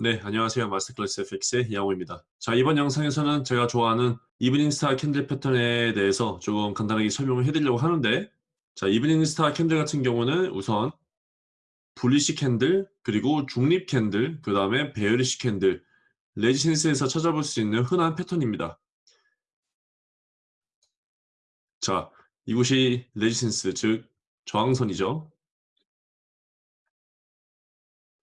네, 안녕하세요. 마스터클래스 FX의 이양호입니다. 자, 이번 영상에서는 제가 좋아하는 evening star candle 패턴에 대해서 조금 간단하게 설명을 해드리려고 하는데 자, evening star candle 같은 경우는 우선 bullish candle, 그리고 중립 candle, 그 다음에 bearish candle, resistance에서 찾아볼 수 있는 흔한 패턴입니다. 자, 이곳이 resistance, 즉 저항선이죠.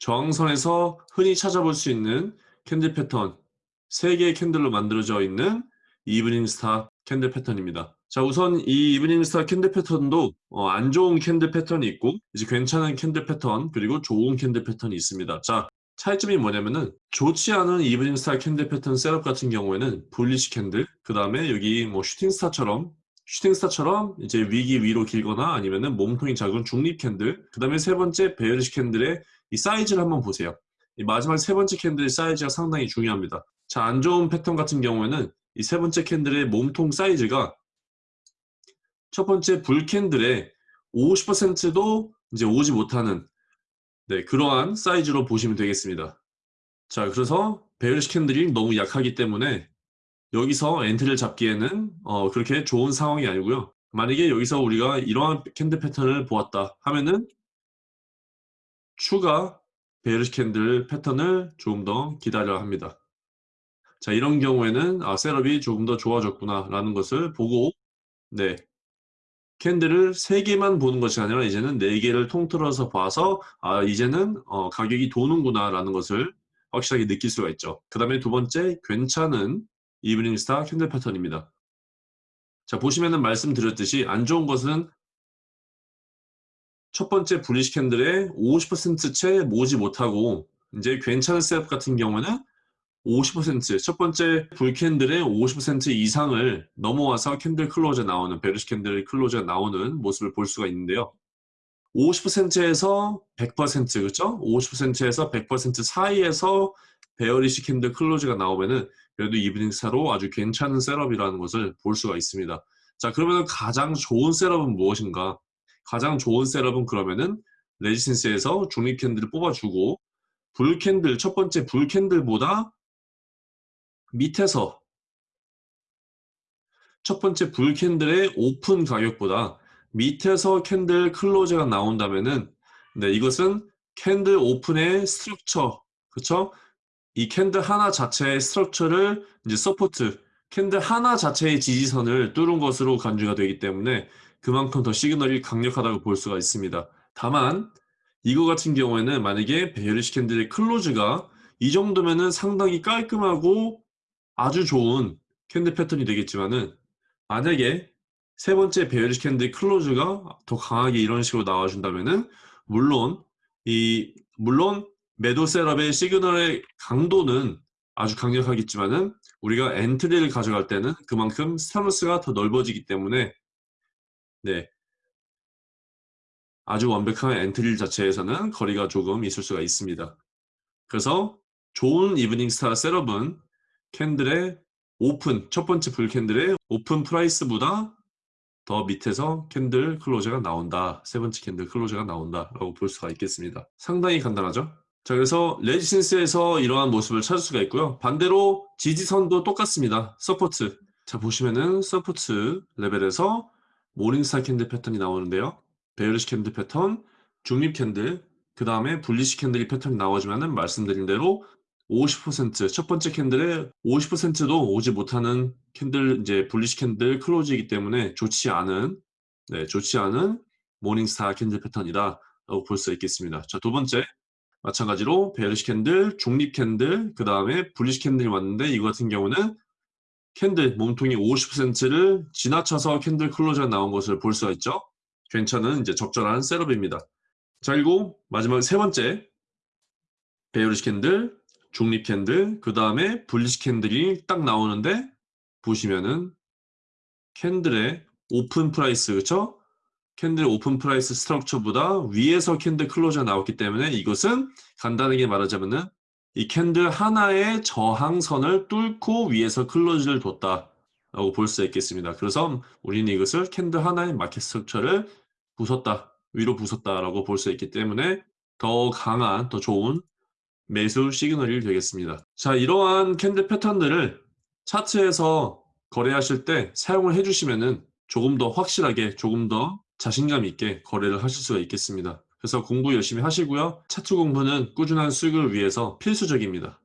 저항선에서 흔히 찾아볼 수 있는 candle 패턴 3개의 candle로 만들어져 있는 evening star candle 패턴입니다. 자 우선 이 evening star candle 패턴도 어, 안 좋은 candle 패턴이 있고 이제 괜찮은 candle 패턴 그리고 좋은 candle 패턴이 있습니다. 자 차이점이 뭐냐면은 좋지 않은 evening star candle 패턴 setup 같은 경우에는 bullish candle 그 다음에 여기 뭐 shooting star처럼 shooting star처럼 이제 위기 위로 길거나 아니면은 몸통이 작은 중립 candle 그 다음에 세 번째 bearish candle의 이 사이즈를 한번 보세요. 이 마지막 세 번째 candle의 사이즈가 상당히 중요합니다. 자, 안 좋은 패턴 같은 경우에는 이 세 번째 candle의 몸통 사이즈가 첫 번째 bull candle의 50%도 이제 오지 못하는 네, 그러한 사이즈로 보시면 되겠습니다. 자, 그래서 bearish candle이 너무 약하기 때문에 여기서 entry를 잡기에는 어, 그렇게 좋은 상황이 아니고요. 만약에 여기서 우리가 이러한 candle 패턴을 보았다 하면은 추가 bearish candle 패턴을 조금 더 기다려야 합니다. 자 이런 경우에는 아 setup이 조금 더 좋아졌구나 라는 것을 보고 네 candle을 3개만 보는 것이 아니라 이제는 4개를 통틀어서 봐서 아 이제는 어, 가격이 도는구나 라는 것을 확실하게 느낄 수가 있죠. 그 다음에 두 번째 괜찮은 evening star candle 패턴입니다. 자 보시면은 말씀드렸듯이 안 좋은 것은 첫 번째 bullish candle의 50%채 오지 못하고 이제 괜찮은 setup 같은 경우는 50%첫 번째 bull candle의 50% 이상을 넘어와서 candle close 나오는 bearish candle close 나오는 모습을 볼 수가 있는데요. 50%에서 100% 그렇죠? 50%에서 100% 사이에서 bearish candle close가 나오면은 그래도 evening star로 아주 괜찮은 setup이라는 것을 볼 수가 있습니다. 자 그러면 가장 좋은 setup은 무엇인가? 가장 좋은 setup은 그러면은 resistance에서 중립 candle을 뽑아주고 bull candle 첫 번째 bull candle보다 밑에서 첫 번째 bull candle의 open 가격보다 밑에서 candle close가 나온다면은 네 이것은 candle open의 structure 그쵸? 이 candle 하나 자체의 structure를 이제 support candle 하나 자체의 지지선을 뚫은 것으로 간주가 되기 때문에 그만큼 더 시그널이 강력하다고 볼 수가 있습니다. 다만 이거 같은 경우에는 만약에 bearish candle의 close가 이 정도면은 상당히 깔끔하고 아주 좋은 candle 패턴이 되겠지만은 만약에 세 번째 bearish candle close가 더 강하게 이런 식으로 나와준다면은 물론 이 물론 매도 setup의 시그널의 강도는 아주 강력하겠지만은 우리가 entry를 가져갈 때는 그만큼 stop loss가 더 넓어지기 때문에 네. 아주 완벽한 entry 자체에서는 거리가 조금 있을 수가 있습니다. 그래서 좋은 evening star setup은 candle의 open, 첫 번째 bull candle의 open price보다 더 밑에서 candle close가 나온다. 세 번째 candle close가 나온다. 라고 볼 수가 있겠습니다. 상당히 간단하죠? 자 그래서 resistance에서 이러한 모습을 찾을 수가 있고요. 반대로 지지선도 똑같습니다. support. 자 보시면은 support 레벨에서 morning star candle 패턴이 나오는데요. bearish candle 패턴, 중립 candle, 그 다음에 bullish candle이 패턴이 나와주면은 말씀드린 대로 50%첫 번째 candle에 50%도 오지 못하는 candle 이제 bullish candle close이기 때문에 좋지 않은 네, 좋지 않은 morning star candle 패턴이다 라고 볼 수 있겠습니다. 자, 두 번째 마찬가지로 bearish candle, 중립 candle, 그 다음에 bullish candle이 왔는데 이거 같은 경우는 candle 몸통이 50%를 지나쳐서 candle close가 나온 것을 볼 수가 있죠. 괜찮은 이제 적절한 setup입니다. 자 그리고 마지막 세 번째 bearish candle, 중립 candle, 그 다음에 bullish candle이 딱 나오는데 보시면은 candle의 open price 그쵸? candle open price structure보다 위에서 candle close가 나왔기 때문에 이것은 간단하게 말하자면은 이 candle 하나의 저항선을 뚫고 위에서 close를 뒀다 라고 볼 수 있겠습니다. 그래서 우리는 이것을 candle 하나의 market structure를 부쉈다, 위로 부쉈다 라고 볼 수 있기 때문에 더 강한, 더 좋은 매수 시그널이 되겠습니다. 자, 이러한 candle 패턴들을 차트에서 거래하실 때 사용을 해주시면은 조금 더 확실하게 조금 더 자신감 있게 거래를 하실 수가 있겠습니다. 그래서 공부 열심히 하시고요. 차트 공부는 꾸준한 수익을 위해서 필수적입니다.